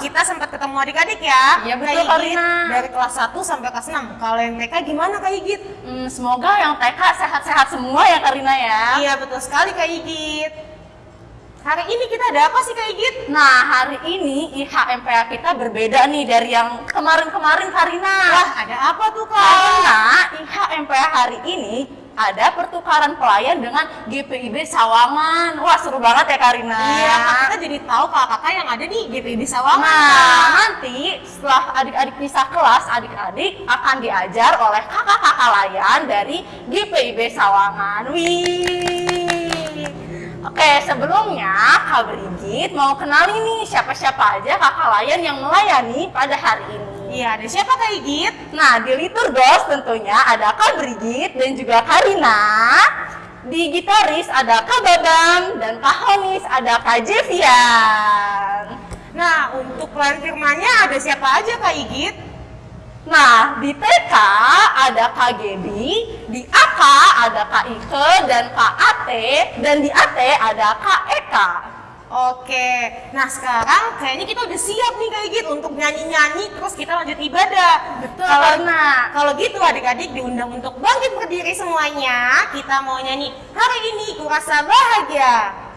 kita sempat ketemu adik-adik ya. Iya, betul, Kak Kak Igit, Rina. Dari kelas 1 sampai kelas 6. Kalau yang TK gimana Kak Igit? Hmm, semoga yang TK sehat-sehat semua ya Karina ya. Iya betul sekali Kak Igit. Hari ini kita ada apa sih Kak Igit? Nah, hari ini IHMPA kita berbeda nih dari yang kemarin-kemarin Karina. Wah ada apa tuh Kak? Karena IHMPA hari ini ada pertukaran pelayan dengan GPIB Sawangan. Wah, seru banget ya Karina. Iya, kita jadi tahu kakak-kakak yang ada di GPD Sawangan. Nah, nanti setelah adik-adik pisah kelas, adik-adik akan diajar oleh kakak-kakak layan dari GPIB Sawangan. Wih. Oke, sebelumnya Kak Brigit mau kenalin nih siapa-siapa aja kakak layan yang melayani pada hari ini. Iya, ada siapa Kak Igit? Nah, di Liturgos tentunya ada Kak Brigit dan juga Karina. Di gitaris ada Kak Babang dan Kak Honis ada Kak Jevian. Nah, untuk pelayan firmannya ada siapa aja Kak Igit? Nah, di TK ada Kak Gebi, di AK ada Kak Ike dan Kak Ate, dan di AT ada Kak Eka. Oke, nah sekarang kayaknya kita udah siap nih Kak Igit untuk nyanyi-nyanyi terus kita lanjut ibadah. Betul, Kalau kalau gitu adik-adik diundang untuk bangkit berdiri semuanya. Kita mau nyanyi hari ini kurasa bahagia.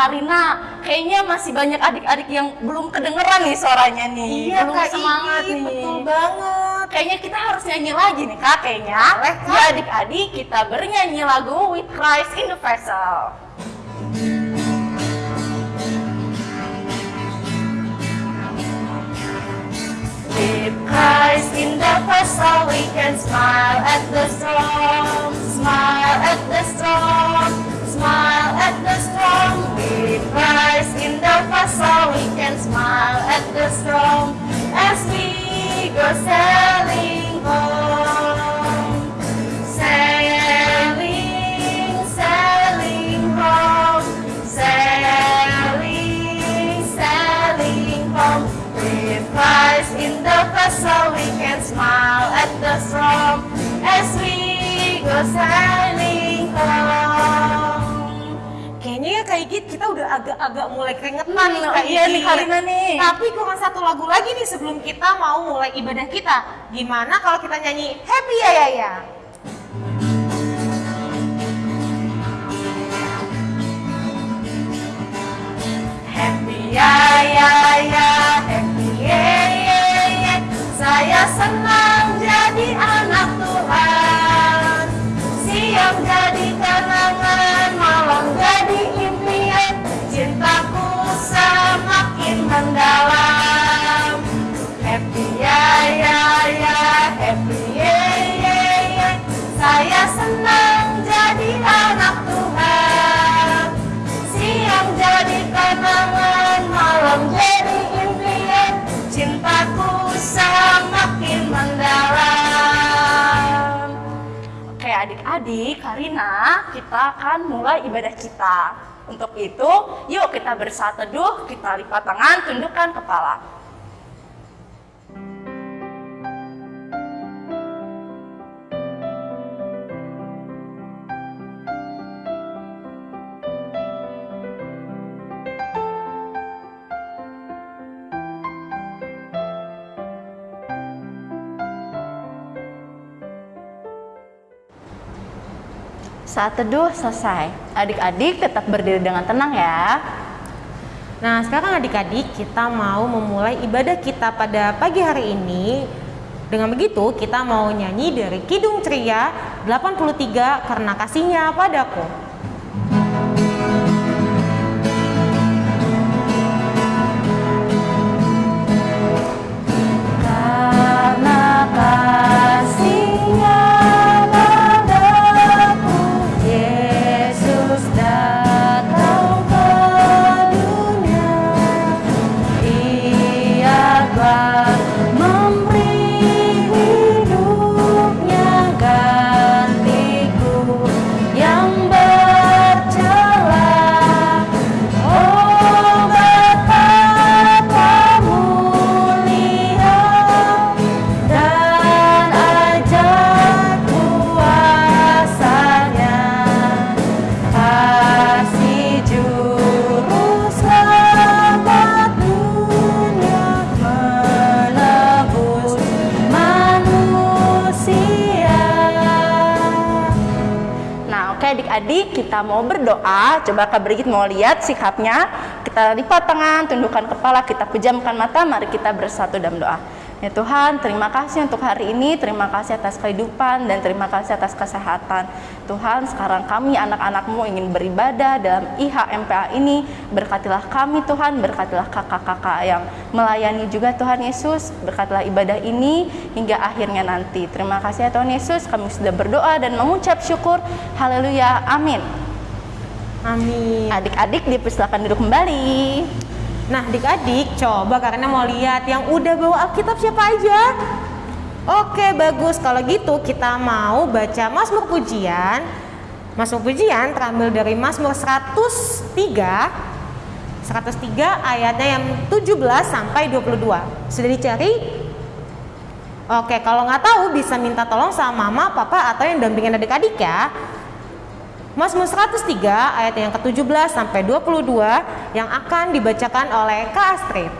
Karina, kayaknya masih banyak adik-adik yang belum kedengeran nih suaranya nih. Iya belum Kak semangat Igit, nih. betul banget. Kayaknya kita harus nyanyi lagi nih kak, kayaknya. Boleh, Kak. Ya adik-adik, kita bernyanyi lagu With Christ in the Vessel. With Christ in the vessel, we can smile at the storm, smile at the storm, the storm as we go sailing. Kayaknya ya Kak Igit kita udah agak-agak mulai keringetan Hmm, nih Kak iya nih, Igit. Karina nih. Tapi kurang satu lagu lagi nih sebelum kita mau mulai ibadah kita. Gimana kalau kita nyanyi Happy ya ya ya? Adik-adik, Karina, kita akan mulai ibadah kita. Untuk itu, yuk kita bersatu teduh, kita lipat tangan, tundukkan kepala. Saat teduh selesai. Adik-adik tetap berdiri dengan tenang ya. Nah, sekarang adik-adik kita mau memulai ibadah kita pada pagi hari ini. Dengan begitu, kita mau nyanyi dari Kidung Ceria 83 karena kasihnya padaku. adik-adik mau berdoa, coba Kak Brigit mau lihat sikapnya. Kita lipat tangan, tundukkan kepala, kita pejamkan mata, mari kita bersatu dalam doa. Ya Tuhan, terima kasih untuk hari ini, terima kasih atas kehidupan, dan terima kasih atas kesehatan. Tuhan, sekarang kami anak-anakmu ingin beribadah dalam IHMPA ini. Berkatilah kami Tuhan, berkatilah kakak-kakak yang melayani juga Tuhan Yesus. Berkatilah ibadah ini hingga akhirnya nanti. Terima kasih ya Tuhan Yesus, kami sudah berdoa dan mengucap syukur. Haleluya, amin. Amin. Adik-adik dipersilakan duduk kembali. Nah, adik-adik, coba karena mau lihat yang udah bawa Alkitab siapa aja? Oke, bagus. Kalau gitu kita mau baca Mazmur Pujian. Mazmur Pujian terambil dari Mazmur 103 103 ayatnya yang 17 sampai 22. Sudah dicari? Oke, kalau nggak tahu bisa minta tolong sama mama, papa atau yang dampingin adik-adik ya. Mazmur 103 ayat yang ke-17 sampai 22 yang akan dibacakan oleh Kak Astrid.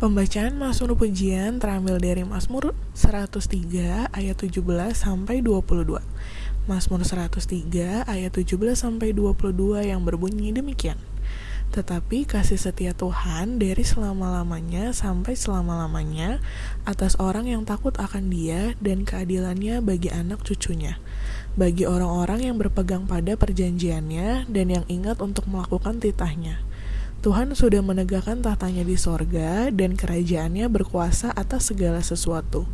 Pembacaan Mazmur Pujian terambil dari Mazmur 103 ayat 17 sampai 22. Mazmur 103 ayat 17 sampai 22 yang berbunyi demikian. Tetapi kasih setia Tuhan dari selama-lamanya sampai selama-lamanya atas orang yang takut akan Dia dan keadilannya bagi anak cucunya, bagi orang-orang yang berpegang pada perjanjiannya dan yang ingat untuk melakukan titahnya. Tuhan sudah menegakkan tahtanya di sorga dan kerajaannya berkuasa atas segala sesuatu.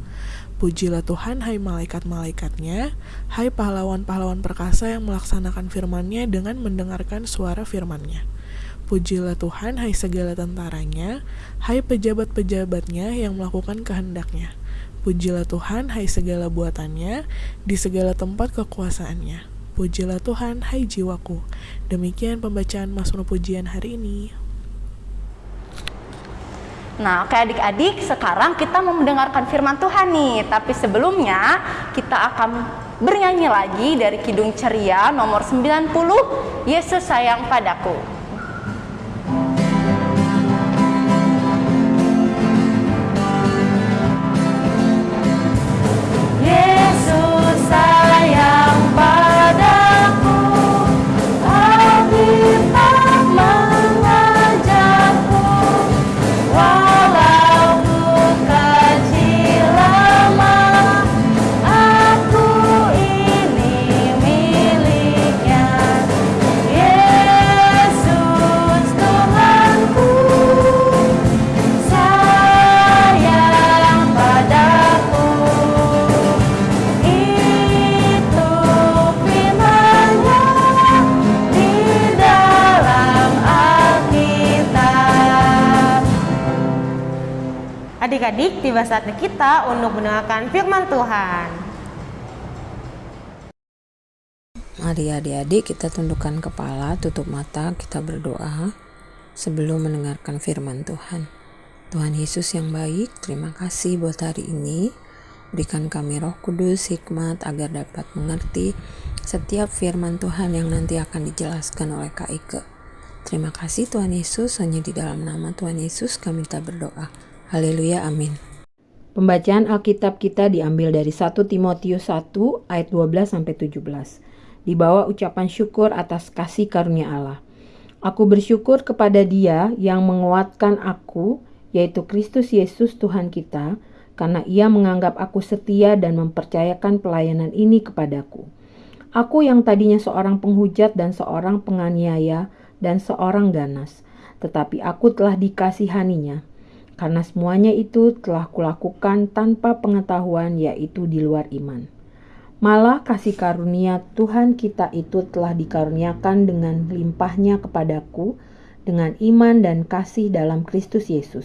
Pujilah Tuhan hai malaikat-malaikatnya, hai pahlawan-pahlawan perkasa yang melaksanakan firman-Nya dengan mendengarkan suara firman-Nya. Pujilah Tuhan, hai segala tentaranya, hai pejabat-pejabatnya yang melakukan kehendaknya. Pujilah Tuhan, hai segala buatannya, di segala tempat kekuasaannya. Pujilah Tuhan, hai jiwaku. Demikian pembacaan Mazmur Pujian hari ini. Nah, oke adik-adik, sekarang kita mau mendengarkan firman Tuhan nih. Tapi sebelumnya, kita akan bernyanyi lagi dari Kidung Ceria nomor 90, Yesus sayang padaku. adik-adik, tiba saatnya kita untuk mendengarkan firman Tuhan. Mari adik-adik kita tundukkan kepala, tutup mata, kita berdoa sebelum mendengarkan firman Tuhan. Tuhan Yesus yang baik, terima kasih buat hari ini. Berikan kami roh kudus, hikmat, agar dapat mengerti setiap firman Tuhan yang nanti akan dijelaskan oleh Kak Ike. Terima kasih Tuhan Yesus, hanya di dalam nama Tuhan Yesus kami tak berdoa. Haleluya, amin. Pembacaan Alkitab kita diambil dari 1 Timotius 1 ayat 12 sampai 17 di bawah ucapan syukur atas kasih karunia Allah. Aku bersyukur kepada Dia yang menguatkan aku, yaitu Kristus Yesus Tuhan kita, karena Ia menganggap aku setia dan mempercayakan pelayanan ini kepadaku. Aku yang tadinya seorang penghujat dan seorang penganiaya dan seorang ganas, tetapi aku telah dikasihaninya, karena semuanya itu telah kulakukan tanpa pengetahuan, yaitu di luar iman. Malah kasih karunia Tuhan kita itu telah dikaruniakan dengan limpahnya kepadaku dengan iman dan kasih dalam Kristus Yesus.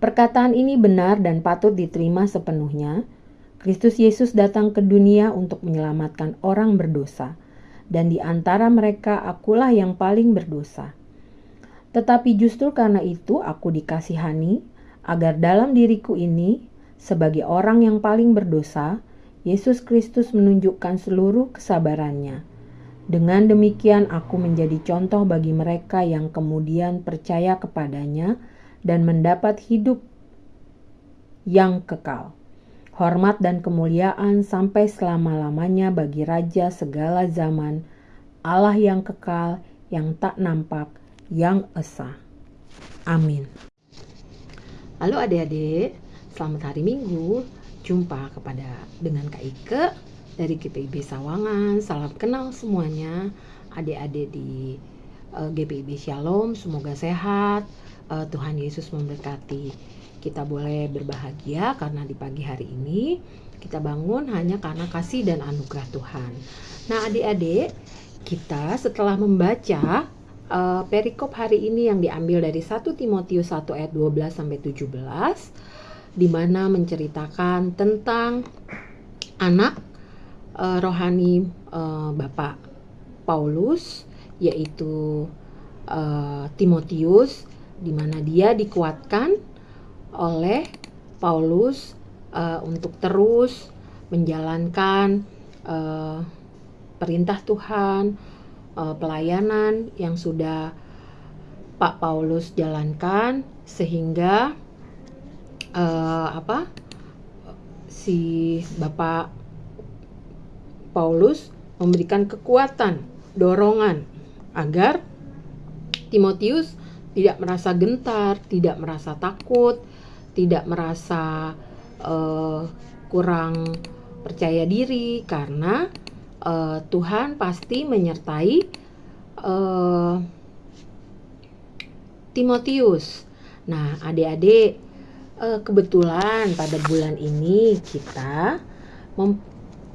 Perkataan ini benar dan patut diterima sepenuhnya. Kristus Yesus datang ke dunia untuk menyelamatkan orang berdosa, dan di antara mereka akulah yang paling berdosa. Tetapi justru karena itu aku dikasihani, agar dalam diriku ini, sebagai orang yang paling berdosa, Yesus Kristus menunjukkan seluruh kesabarannya. Dengan demikian, aku menjadi contoh bagi mereka yang kemudian percaya kepadanya dan mendapat hidup yang kekal. Hormat dan kemuliaan sampai selama-lamanya bagi Raja segala zaman, Allah yang kekal, yang tak nampak, yang esa. Amin. Halo adik-adik, selamat hari Minggu jumpa kepada dengan Kak Ike dari GPIB Sawangan. Salam kenal semuanya, adik-adik di uh, eh, GPIB Shalom. Semoga sehat. Uh, Tuhan Yesus memberkati. Kita boleh berbahagia karena di pagi hari ini kita bangun hanya karena kasih dan anugerah Tuhan. Nah, adik-adik, kita setelah membaca uh, perikop hari ini yang diambil dari 1 Timotius 1 ayat 12 sampai 17 di mana menceritakan tentang anak uh, rohani uh, Bapak Paulus yaitu uh, Timotius di mana dia dikuatkan oleh Paulus uh, untuk terus menjalankan uh, perintah Tuhan, uh, pelayanan yang sudah Pak Paulus jalankan sehingga uh, apa si Bapak Paulus memberikan kekuatan, dorongan agar Timotius tidak merasa gentar, tidak merasa takut, tidak merasa uh, kurang percaya diri karena uh, Tuhan pasti menyertai uh, Timotius. Nah, adik-adik uh, kebetulan pada bulan ini kita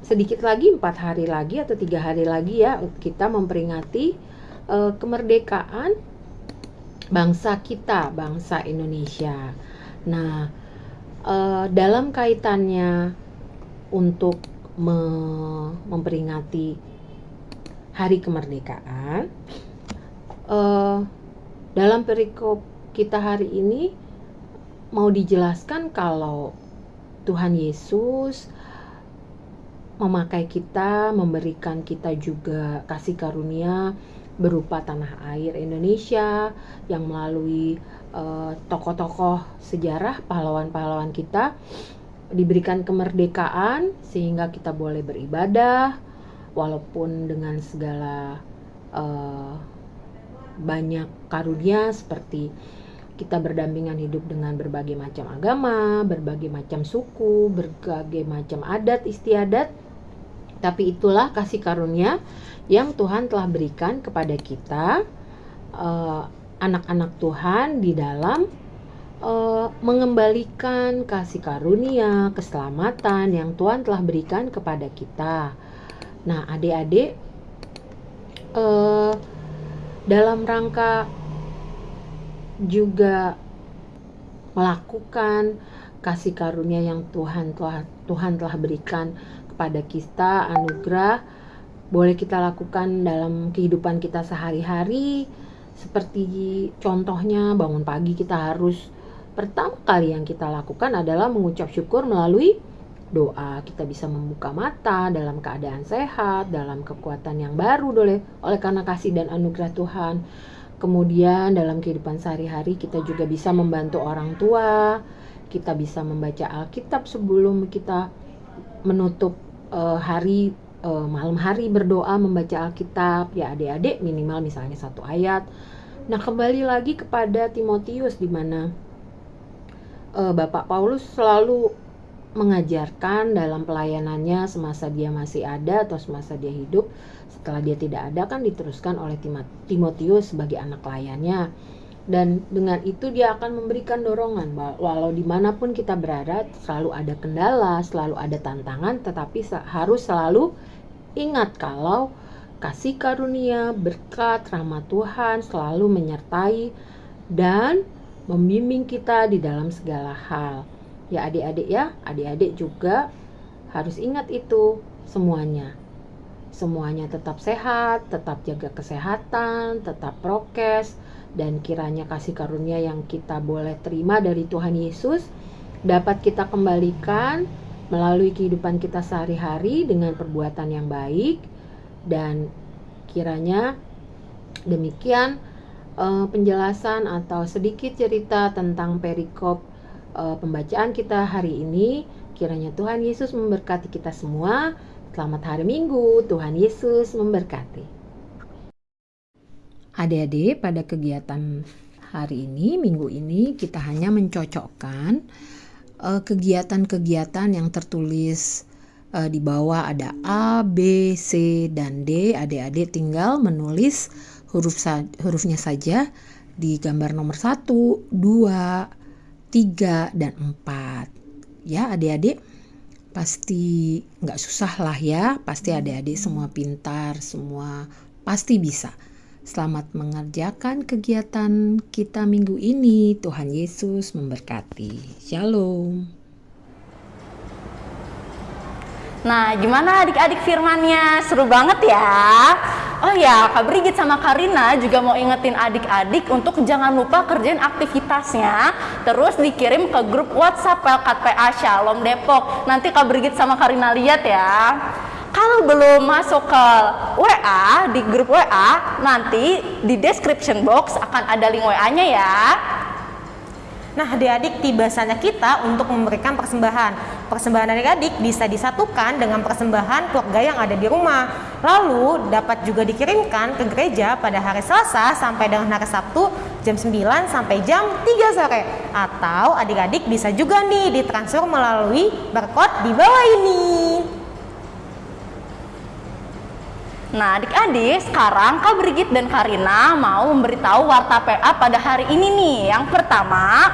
sedikit lagi empat hari lagi atau tiga hari lagi ya kita memperingati uh, kemerdekaan bangsa kita bangsa Indonesia. Nah uh, dalam kaitannya untuk me memperingati hari kemerdekaan. Uh, dalam perikop kita hari ini mau dijelaskan kalau Tuhan Yesus memakai kita, memberikan kita juga kasih karunia berupa tanah air Indonesia yang melalui tokoh tokoh-tokoh sejarah pahlawan-pahlawan kita diberikan kemerdekaan sehingga kita boleh beribadah walaupun dengan segala uh, banyak karunia seperti kita berdampingan hidup dengan berbagai macam agama, berbagai macam suku, berbagai macam adat istiadat. Tapi itulah kasih karunia yang Tuhan telah berikan kepada kita eh, anak-anak Tuhan di dalam uh, mengembalikan kasih karunia, keselamatan yang Tuhan telah berikan kepada kita. Nah, adik-adik uh, dalam rangka juga melakukan kasih karunia yang Tuhan telah Tuhan telah berikan kepada kita anugerah boleh kita lakukan dalam kehidupan kita sehari-hari seperti contohnya bangun pagi kita harus pertama kali yang kita lakukan adalah mengucap syukur melalui doa. Kita bisa membuka mata dalam keadaan sehat dalam kekuatan yang baru oleh oleh karena kasih dan anugerah Tuhan. Kemudian dalam kehidupan sehari-hari kita juga bisa membantu orang tua kita bisa membaca Alkitab sebelum kita menutup uh, hari uh, malam hari berdoa membaca Alkitab. Ya adik-adik minimal misalnya satu ayat. Nah kembali lagi kepada Timotius di mana uh, Bapak Paulus selalu mengajarkan dalam pelayanannya semasa dia masih ada atau semasa dia hidup. Setelah dia tidak ada kan diteruskan oleh Timotius sebagai anak layannya. Dan dengan itu dia akan memberikan dorongan walau di mana pun kita berada selalu ada kendala selalu ada tantangan tetapi harus selalu ingat kalau kasih karunia berkat rahmat Tuhan selalu menyertai dan membimbing kita di dalam segala hal. Ya adik-adik ya adik-adik juga harus ingat itu semuanya. Semuanya tetap sehat tetap jaga kesehatan tetap prokes dan kiranya kasih karunia yang kita boleh terima dari Tuhan Yesus dapat kita kembalikan melalui kehidupan kita sehari-hari dengan perbuatan yang baik. Dan kiranya demikian uh, penjelasan atau sedikit cerita tentang perikop uh, pembacaan kita hari ini. Kiranya Tuhan Yesus memberkati kita semua. Selamat hari Minggu, Tuhan Yesus memberkati. Adik-adik, pada kegiatan hari ini, minggu ini, kita hanya mencocokkan eh, kegiatan-kegiatan uh, yang tertulis uh, di bawah ada A, B, C, dan D. Adik-adik tinggal menulis huruf sa hurufnya saja di gambar nomor 1, 2, 3 dan 4 ya adik-adik pasti nggak susah lah ya. Pasti adik-adik semua pintar semua pasti bisa. Selamat mengerjakan kegiatan kita minggu ini. Tuhan Yesus memberkati. Shalom Nah, gimana adik-adik firmannya? Seru banget ya. Oh ya, Kak Brigit sama Karina juga mau ingetin adik-adik untuk jangan lupa kerjain aktivitasnya. Terus dikirim ke grup WhatsApp Pelkat PA Shalom Depok. Nanti Kak Brigit sama Karina lihat ya. Kalau belum masuk ke WA, di grup WA, nanti di description box akan ada link WA-nya ya. Nah, adik-adik tiba saatnya kita untuk memberikan persembahan. Persembahan adik-adik bisa disatukan dengan persembahan keluarga yang ada di rumah. Lalu dapat juga dikirimkan ke gereja pada hari Selasa sampai dengan hari Sabtu jam 9 sampai jam 3 sore. Atau adik-adik bisa juga nih ditransfer melalui barcode di bawah ini. Nah, adik-adik, sekarang Kak Brigit dan Karina mau memberitahu warta PA pada hari ini nih. Yang pertama,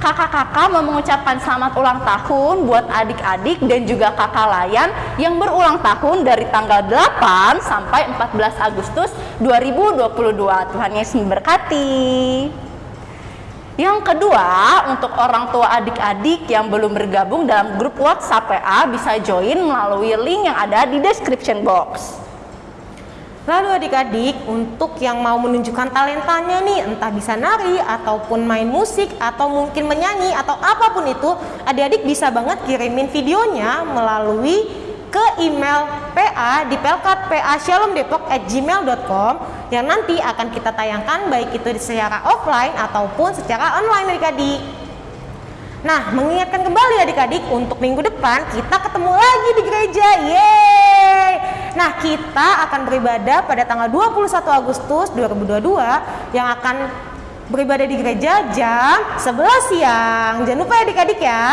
kakak-kakak mau mengucapkan selamat ulang tahun buat adik-adik dan juga kakak layan yang berulang tahun dari tanggal 8 sampai 14 Agustus 2022. Tuhan Yesus memberkati. Yang kedua, untuk orang tua adik-adik yang belum bergabung dalam grup WhatsApp PA bisa join melalui link yang ada di description box. Lalu adik-adik untuk yang mau menunjukkan talentanya nih entah bisa nari ataupun main musik atau mungkin menyanyi atau apa pun itu adik-adik bisa banget kirimin videonya melalui ke email PA di pelkatpa@shalomdepok@gmail.com yang nanti akan kita tayangkan baik itu secara offline ataupun secara online adik-adik. Nah, mengingatkan kembali adik-adik untuk minggu depan kita ketemu lagi di gereja. Yeay! Nah, kita akan beribadah pada tanggal 21 Agustus 2022 yang akan beribadah di gereja jam 11 siang. Jangan lupa ya adik-adik ya.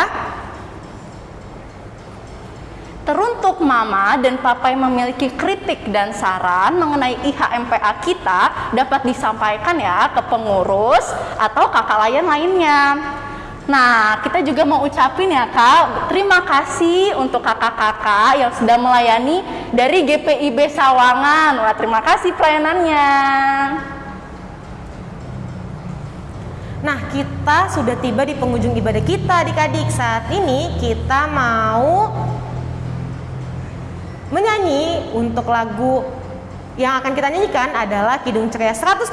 Teruntuk mama dan papa yang memiliki kritik dan saran mengenai IHMPA kita dapat disampaikan ya ke pengurus atau kakak layan lainnya. Nah, kita juga mau ucapin ya Kak, terima kasih untuk kakak-kakak yang sudah melayani dari GPIB Sawangan. Wah, terima kasih pelayanannya. Nah, kita sudah tiba di penghujung ibadah kita adik-adik. Saat ini kita mau menyanyi untuk lagu yang akan kita nyanyikan adalah Kidung Ceria 160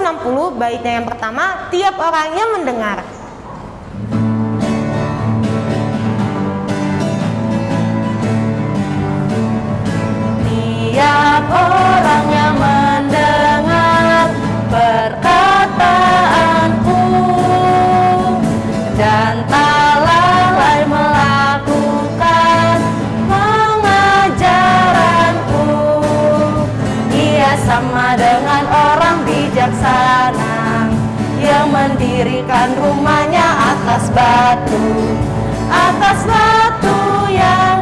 baitnya yang pertama tiap orangnya mendengar. Tiap orang yang mendengar perkataanku dan tak lalai melakukan pengajaranku Ia sama dengan orang bijaksana yang mendirikan rumahnya atas batu atas batu yang